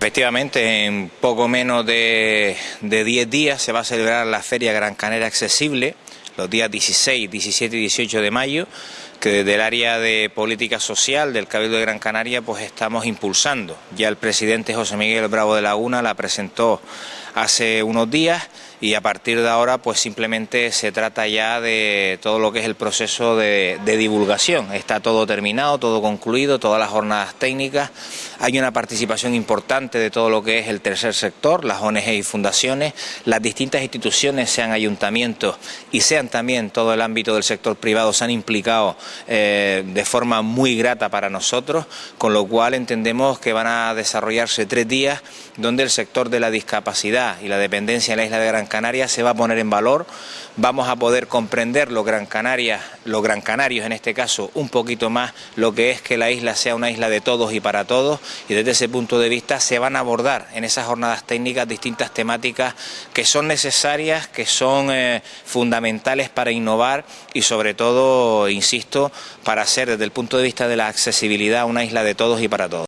Efectivamente, en poco menos de 10 días se va a celebrar la Feria Gran Canaria Accesible, los días 16, 17 y 18 de mayo, que desde el área de política social del Cabildo de Gran Canaria pues estamos impulsando. Ya el presidente José Miguel Bravo de Laguna la presentó hace unos días y a partir de ahora pues simplemente se trata ya de todo lo que es el proceso de, divulgación. Está todo terminado, todo concluido, todas las jornadas técnicas. Hay una participación importante de todo lo que es el tercer sector, las ONG y fundaciones, las distintas instituciones, sean ayuntamientos y sean también todo el ámbito del sector privado, se han implicado eh, de forma muy grata para nosotros, con lo cual entendemos que van a desarrollarse tres días donde el sector de la discapacidad y la dependencia en la isla de Gran Canaria se va a poner en valor, vamos a poder comprender los Gran Canaria, los Gran Canarios en este caso, un poquito más lo que es que la isla sea una isla de todos y para todos y desde ese punto de vista se van a abordar en esas jornadas técnicas distintas temáticas que son necesarias, que son eh, fundamentales para innovar y sobre todo, insisto, para ser desde el punto de vista de la accesibilidad una isla de todos y para todos.